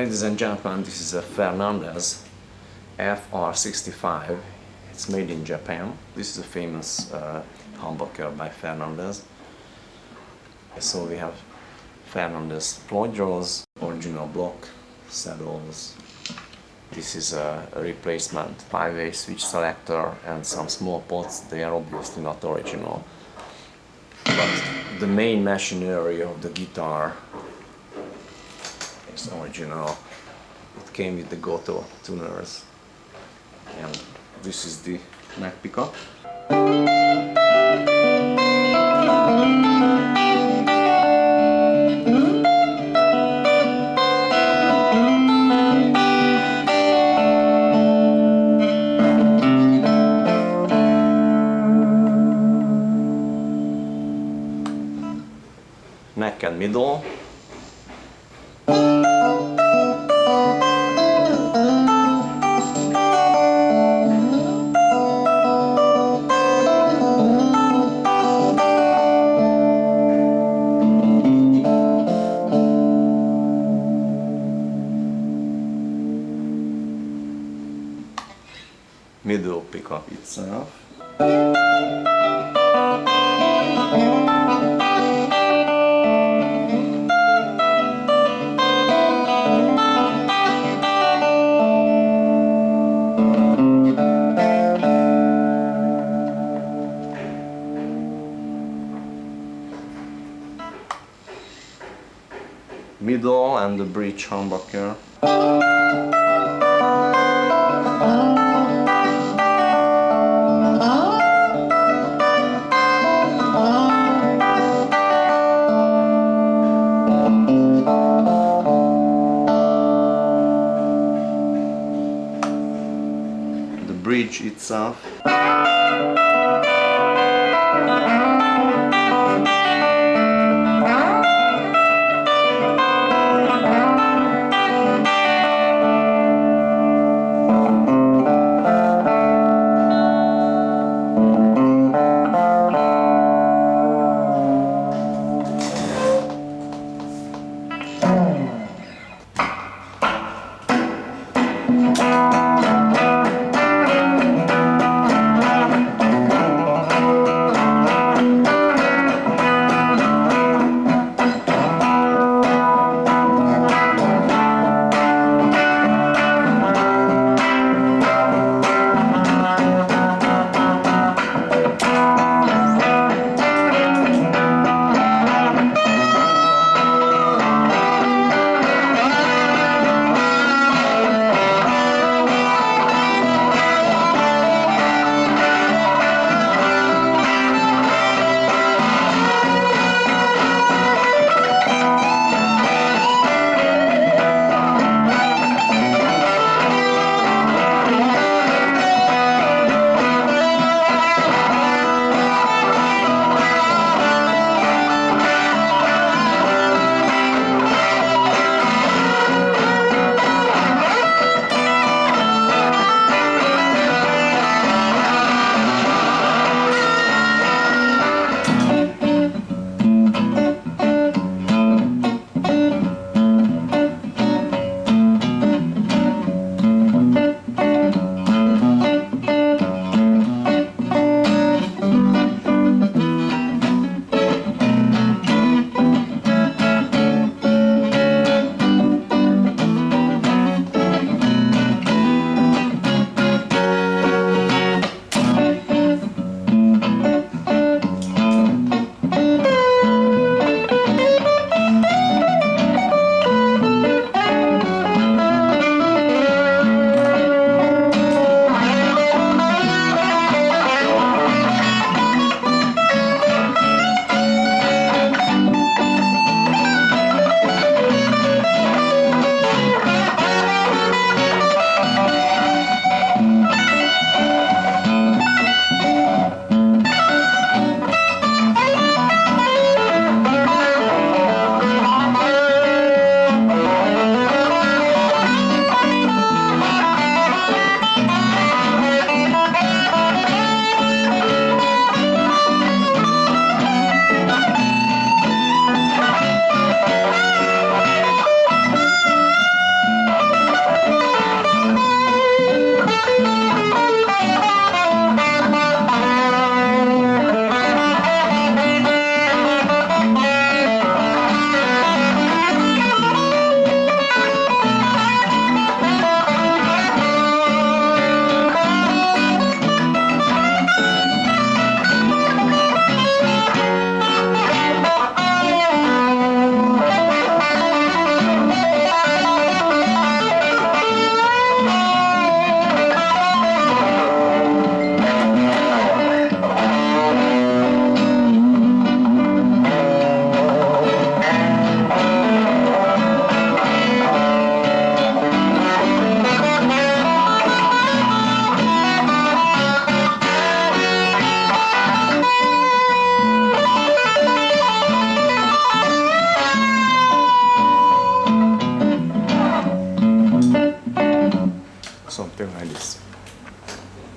Ladies and gentlemen, this is a Fernandes FR65. It's made in Japan. This is a famous uh, humbucker by Fernandes. So we have Fernandes Floyd Rose, original block, saddles. This is a, replacement five-way switch selector and some small pots. They are obviously not original. But the main machinery of the guitar is original. It came with the Gotoh tuners. And this is the neck pickup. neck and middle. Middle pickup itself. middle and the bridge humbucker. The bridge